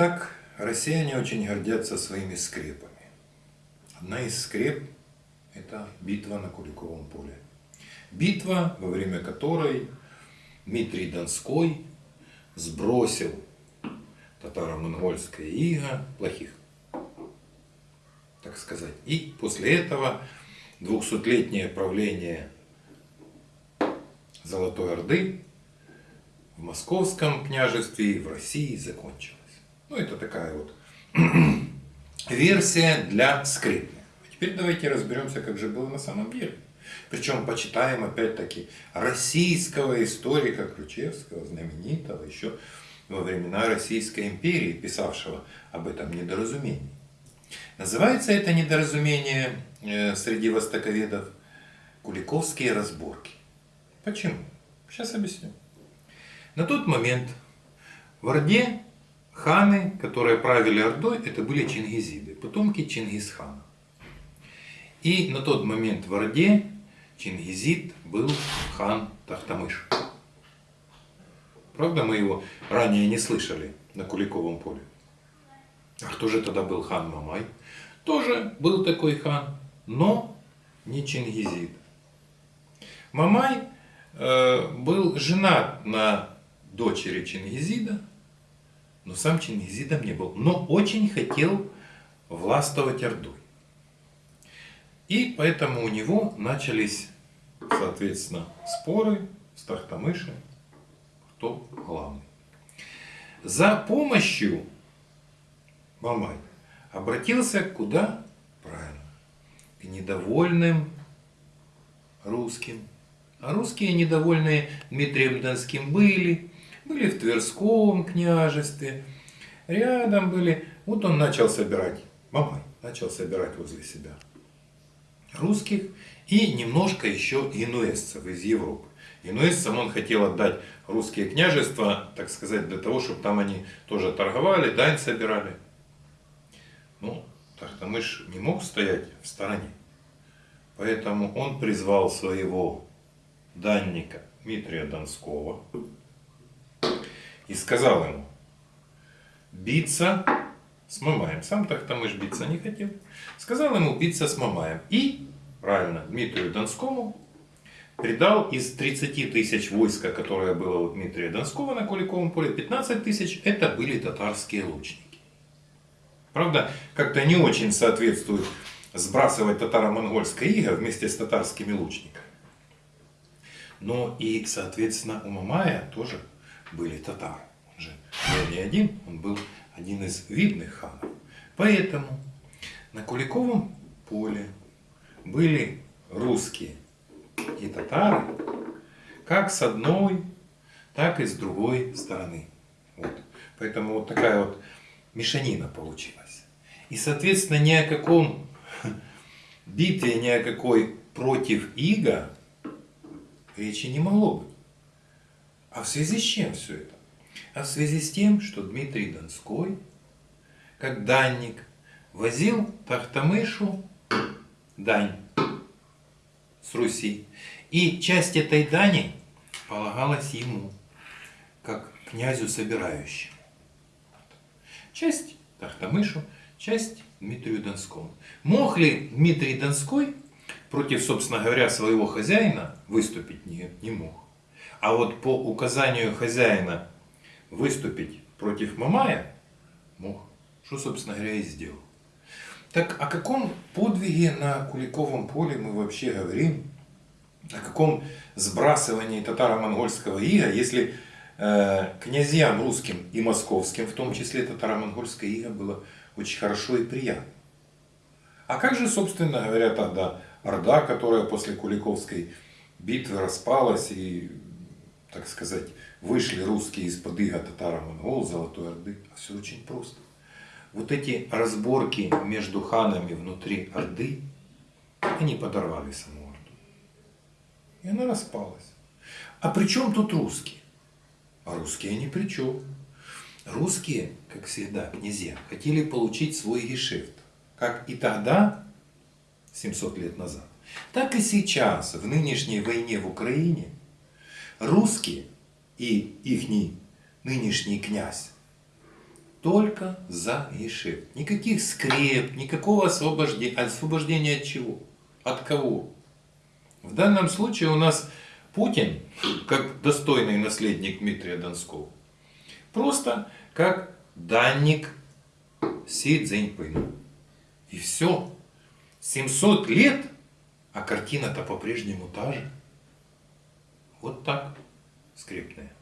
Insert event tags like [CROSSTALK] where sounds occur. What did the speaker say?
Итак, россияне очень гордятся своими скрепами. Одна из скреп – это битва на Куликовом поле. Битва, во время которой Дмитрий Донской сбросил татаро-монгольское иго плохих, так сказать. И после этого двухсотлетнее правление Золотой Орды в Московском княжестве и в России закончилось. Ну, это такая вот [CLEARS THROAT] версия для. А теперь давайте разберемся, как же было на самом деле. Причем почитаем опять-таки российского историка Ключевского, знаменитого еще во времена Российской империи, писавшего об этом недоразумении. Называется это недоразумение э, среди востоковедов Куликовские разборки. Почему? Сейчас объясню. На тот момент в Орде Ханы, которые правили Ордой, это были чингизиды, потомки Чингисхана. И на тот момент в Орде чингизид был хан Тахтамыш. Правда, мы его ранее не слышали на Куликовом поле. А кто же тогда был хан Мамай? Тоже был такой хан, но не чингизид. Мамай э, был женат на дочери Чингизида, но сам Чингизидом не был, но очень хотел властвовать Ордой. И поэтому у него начались, соответственно, споры с Тахтамышем, кто главный. За помощью Мамай обратился куда? Правильно. К недовольным русским. А русские недовольные Дмитрием Донским были, были в Тверском княжестве, рядом были. Вот он начал собирать, Мамай начал собирать возле себя русских и немножко еще инуэзцев из Европы. Инуэзцам он хотел отдать русские княжества, так сказать, для того, чтобы там они тоже торговали, дань собирали. Ну, Тахтамыш не мог стоять в стороне. Поэтому он призвал своего данника Дмитрия Донского, и сказал ему, биться с Мамаем. Сам так там и биться не хотел. Сказал ему биться с Мамаем. И, правильно, Дмитрию Донскому придал из 30 тысяч войска, которое было у Дмитрия Донского на Куликовом поле, 15 тысяч это были татарские лучники. Правда, как-то не очень соответствует сбрасывать татаро-монгольское иго вместе с татарскими лучниками. Но и, соответственно, у Мамая тоже были татары. Он же был не один, он был один из видных ханов. Поэтому на Куликовом поле были русские и татары, как с одной, так и с другой стороны. Вот. Поэтому вот такая вот мешанина получилась. И, соответственно, ни о каком [LAUGHS] битве, ни о какой против Иго речи не могло быть. А в связи с чем все это? А в связи с тем, что Дмитрий Донской, как данник, возил Тахтамышу дань с Руси. И часть этой дани полагалась ему, как князю собирающему. Часть Тахтамышу, часть Дмитрию Донскому. Мог ли Дмитрий Донской против, собственно говоря, своего хозяина выступить? Нет, не мог. А вот по указанию хозяина выступить против Мамая мог. Что, собственно говоря, и сделал. Так о каком подвиге на Куликовом поле мы вообще говорим? О каком сбрасывании татаро-монгольского ига, если э, князьям русским и московским, в том числе татаро-монгольское иго, было очень хорошо и приятно? А как же, собственно говоря, тогда Орда, которая после Куликовской битвы распалась и так сказать, вышли русские из-под иго татаро-монгол, Золотой Орды. А все очень просто. Вот эти разборки между ханами внутри Орды, они подорвали саму Орду. И она распалась. А при чем тут русские? А русские ни при чем. Русские, как всегда, князья, хотели получить свой гешефт. Как и тогда, 700 лет назад, так и сейчас, в нынешней войне в Украине, русские и ихний нынешний князь только за гешефт. Никаких скреп, никакого освобождения. Освобождения от чего? От кого? В данном случае у нас Путин, как достойный наследник Дмитрия Донского, просто как данник Си Цзиньпину. И все. 700 лет, а картина-то по-прежнему та же. Вот так, скрепная.